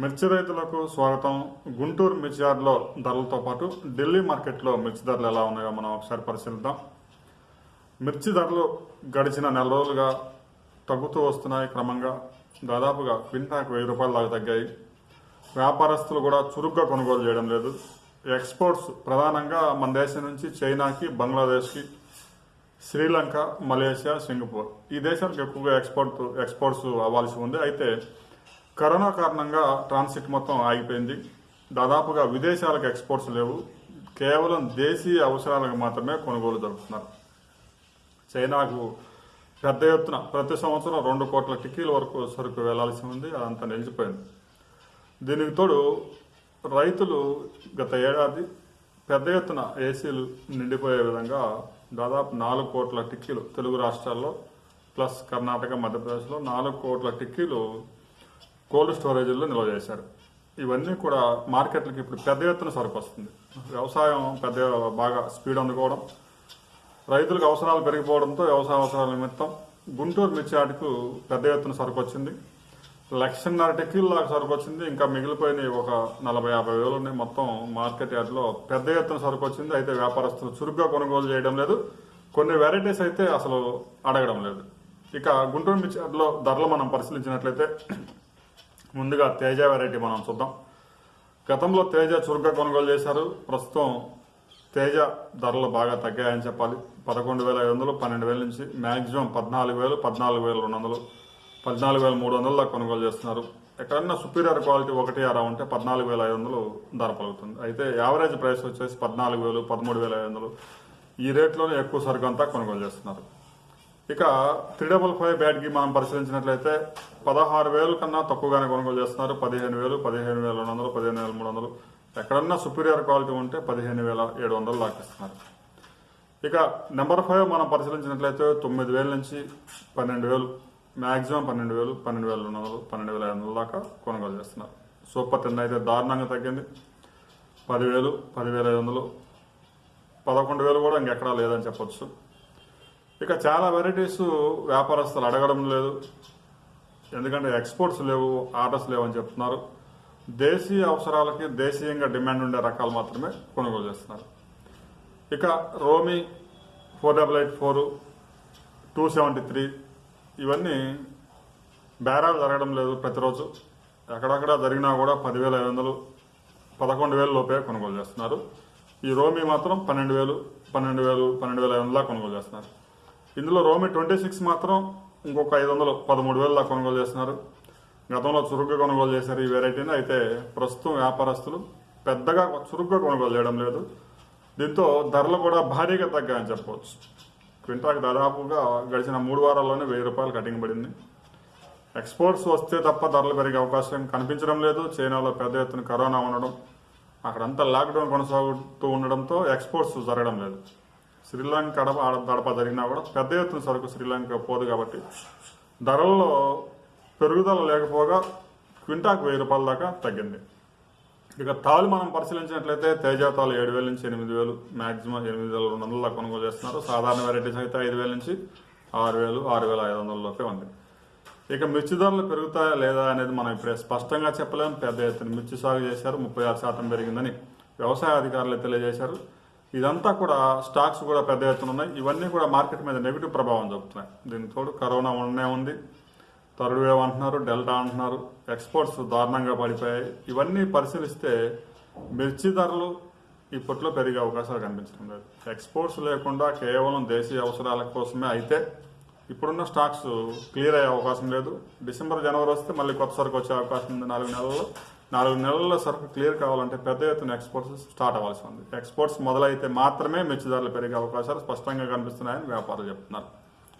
మిర్చి రైతులకు స్వాగతం. గుంటూరు మిర్చి యార్డ్లో ధరలతో పాటు ఢిల్లీ మార్కెట్లో మిర్చి ధరలు ఎలా ఉన్నాయో మనం ఒకసారి పరిశీలిద్దాం. మిర్చి ధరలు గడిచిన నెల రోజులుగా తగ్గుతూ వస్తున్నాయి క్రమంగా. దాదాపుగా క్వింటాకు వెయ్యి రూపాయల దాకా తగ్గాయి. వ్యాపారస్తులు కూడా చురుగ్గా కొనుగోలు చేయడం లేదు. ఎక్స్పోర్ట్స్ ప్రధానంగా మన దేశం నుంచి చైనాకి బంగ్లాదేశ్కి శ్రీలంక మలేషియా సింగపూర్. ఈ దేశాలకు ఎక్కువగా ఎక్స్పోర్ట్ ఎక్స్పోర్ట్స్ అవ్వాల్సి ఉంది. అయితే కరోనా కారణంగా ట్రాన్సిట్ మొత్తం ఆగిపోయింది. దాదాపుగా విదేశాలకు ఎక్స్పోర్ట్స్ లేవు. కేవలం దేశీయ అవసరాలకు మాత్రమే కొనుగోలు జరుపుతున్నారు చైనాకు పెద్ద ఎత్తున ప్రతి సంవత్సరం రెండు కోట్ల టిక్కీల వరకు సరుకు వెళ్ళాల్సి ఉంది. అదంతా నిలిచిపోయింది. దీనికి తోడు రైతులు గత ఏడాది పెద్ద ఎత్తున ఏసీలు నిండిపోయే విధంగా దాదాపు నాలుగు కోట్ల టిక్కీలు తెలుగు రాష్ట్రాల్లో ప్లస్ కర్ణాటక మధ్యప్రదేశ్లో నాలుగు కోట్ల టిక్కీలు కోల్డ్ స్టోరేజీల్లో నిల్వ చేశారు. ఇవన్నీ కూడా మార్కెట్లకు ఇప్పుడు పెద్ద ఎత్తున సరుకు వస్తుంది వ్యవసాయం పెద్ద బాగా స్పీడ్ అందుకోవడం రైతులకు అవసరాలు పెరిగిపోవడంతో వ్యవసాయ అవసరాల నిమిత్తం గుంటూరు మిర్చి పెద్ద ఎత్తున సరుకు వచ్చింది లక్షన్నర టెక్కీల దాకా సరుకు వచ్చింది ఇంకా మిగిలిపోయిన ఒక నలభై యాభై వేలు ఉన్నాయి. మొత్తం మార్కెట్ యార్డ్లో పెద్ద ఎత్తున సరుకు వచ్చింది అయితే వ్యాపారస్తులు చురుగ్గా కొనుగోలు చేయడం లేదు. కొన్ని వెరైటీస్ అయితే అసలు అడగడం లేదు. ఇక గుంటూరు మిర్చి యార్డ్లో ధరలు మనం పరిశీలించినట్లయితే ముందుగా తేజ వెరైటీ మనం చూద్దాం. గతంలో తేజ చురుగ్గా కొనుగోలు చేశారు. ప్రస్తుతం తేజ ధరలు బాగా తగ్గాయని చెప్పాలి. పదకొండు వేల ఐదు వందలు పన్నెండు వేల నుంచి మ్యాక్సిమం పద్నాలుగు వేలు పద్నాలుగు వేల రెండు వందలు పద్నాలుగు వేల మూడు వందల దాకా కొనుగోలు చేస్తున్నారు. ఎక్కడన్నా సుపీరియర్ క్వాలిటీ ఒకటి అరా ఉంటే పద్నాలుగు వేల ఐదు వందలు ధర పలుకుతుంది. అయితే యావరేజ్ ప్రైస్ వచ్చేసి పద్నాలుగు వేలు పదమూడు వేల ఐదు వందలు. ఈ రేట్లోనే ఎక్కువ సరుకు అంతా కొనుగోలు చేస్తున్నారు. ఇక త్రీ డబల్ ఫైవ్ బ్యాట్కి మనం పరిశీలించినట్లయితే పదహారు వేలు కన్నా తక్కువగానే కొనుగోలు చేస్తున్నారు. పదిహేను వేలు పదిహేను వేల రెండు వందలు పదిహేను వేల మూడు వందలు. ఎక్కడన్నా సుపీరియర్ క్వాలిటీ ఉంటే పదిహేను వేల ఏడు వందలు లాకిస్తున్నారు ఇక నెంబర్ ఫైవ్ మనం పరిశీలించినట్లయితే తొమ్మిది వేల నుంచి పన్నెండు వేలు మ్యాక్సిమం పన్నెండు వేలు పన్నెండు వేల రెండు వందలు పన్నెండు వేల ఐదు వందల దాకా కొనుగోలు చేస్తున్నారు. సూపర్ టెన్ అయితే దారుణంగా తగ్గింది. పదివేలు పదివేల ఐదు వందలు పదకొండు వేలు కూడా ఇంకెక్కడా లేదని చెప్పొచ్చు. ఇక చాలా వెరైటీస్ వ్యాపారస్తులు అడగడం లేదు. ఎందుకంటే ఎక్స్పోర్ట్స్ లేవు ఆర్డర్స్ లేవు అని చెప్తున్నారు. దేశీయ అవసరాలకి దేశీయంగా డిమాండ్ ఉండే రకాలు మాత్రమే కొనుగోలు చేస్తున్నారు. ఇక రోమి four double eight four two seventy three ఇవన్నీ బేరాలు జరగడం లేదు ప్రతిరోజు. ఎక్కడక్కడ జరిగినా కూడా పదివేల ఐదు వందలు పదకొండు వేల లోపే కొనుగోలు చేస్తున్నారు. ఈ రోమి మాత్రం పన్నెండు వేలు పన్నెండు వేలు పన్నెండు వేల ఐదు వందల కొనుగోలు చేస్తున్నారు. ఇందులో రోమి ట్వంటీ సిక్స్ మాత్రం ఇంకొక ఐదు వందలు పదమూడు వేల కొనుగోలు చేస్తున్నారు. గతంలో చురుగ్గా కొనుగోలు చేశారు ఈ వెరైటీని. అయితే ప్రస్తుతం వ్యాపారస్తులు పెద్దగా చురుగ్గా కొనుగోలు చేయడం లేదు. దీంతో ధరలు కూడా భారీగా తగ్గాయని చెప్పవచ్చు. క్వింటాకి దాదాపుగా గడిచిన మూడు వారాల్లోనే వెయ్యి రూపాయలు కటింగ్ పడింది. ఎక్స్పోర్ట్స్ వస్తే తప్ప ధరలు పెరిగే అవకాశం కనిపించడం లేదు. చైనాలో పెద్ద ఎత్తున కరోనా ఉండడం అక్కడంతా లాక్డౌన్ కొనసాగుతూ ఉండడంతో ఎక్స్పోర్ట్స్ జరగడం లేదు. శ్రీలంక కడప ఆడ జరిగినా కూడా పెద్ద ఎత్తున సరుకు శ్రీలంక పోదు కాబట్టి ధరల్లో పెరుగుదల లేకపోగా క్వింటాకు వెయ్యి రూపాయల దాకా తగ్గింది. ఇక తాలు మనం పరిశీలించినట్లయితే తేజ తాలు ఏడు వేల నుంచి ఎనిమిది వేలు మ్యాక్సిమం ఎనిమిది వేల రెండు వందల కొనుగోలు చేస్తున్నారు. సాధారణ వెరైటీస్ అయితే ఐదు వేల నుంచి ఆరు వేలు ఆరు వేల ఐదు వందల లోపే ఉంది. ఇక మిర్చి ధరలు పెరుగుతాయా లేదా అనేది మనం ఇప్పుడే స్పష్టంగా చెప్పలేము పెద్ద ఎత్తున మిర్చి సాగు చేశారు ముప్పై ఆరు శాతం పెరిగిందని వ్యవసాయ అధికారులు తెలియజేశారు. ఇదంతా కూడా స్టాక్స్ కూడా పెద్ద ఎత్తున ఉన్నాయి. ఇవన్నీ కూడా మార్కెట్ మీద నెగిటివ్ ప్రభావం చూపుతున్నాయి. దీనికి తోడు కరోనా ఉండనే ఉంది. థర్డ్ వేవ్ అంటున్నారు డెల్టా అంటున్నారు ఎక్స్పోర్ట్స్ దారుణంగా పడిపోయాయి. ఇవన్నీ పరిశీలిస్తే మిర్చి ధరలు ఇప్పట్లో పెరిగే అవకాశాలు కనిపించడం లేదు. ఎక్స్పోర్ట్స్ లేకుండా కేవలం దేశీయ అవసరాల కోసమే అయితే ఇప్పుడున్న స్టాక్స్ క్లియర్ అయ్యే అవకాశం లేదు. డిసెంబర్ జనవరి వస్తే మళ్ళీ కొత్త సరుకు వచ్చే అవకాశం ఉంది నాలుగు నెలల్లో. నాలుగు నెలల సరుకు క్లియర్ కావాలంటే పెద్ద ఎత్తున ఎక్స్పోర్ట్స్ స్టార్ట్ అవ్వాల్సి ఉంది. ఎక్స్పోర్ట్స్ మొదలైతే మాత్రమే మెచ్చుదారులు పెరిగే అవకాశాలు స్పష్టంగా కనిపిస్తున్నాయని వ్యాపారులు చెప్తున్నారు.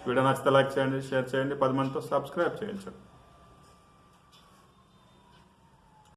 వీడియో నచ్చితే లైక్ చేయండి షేర్ చేయండి పది మందితో సబ్స్క్రైబ్ చేయించండి.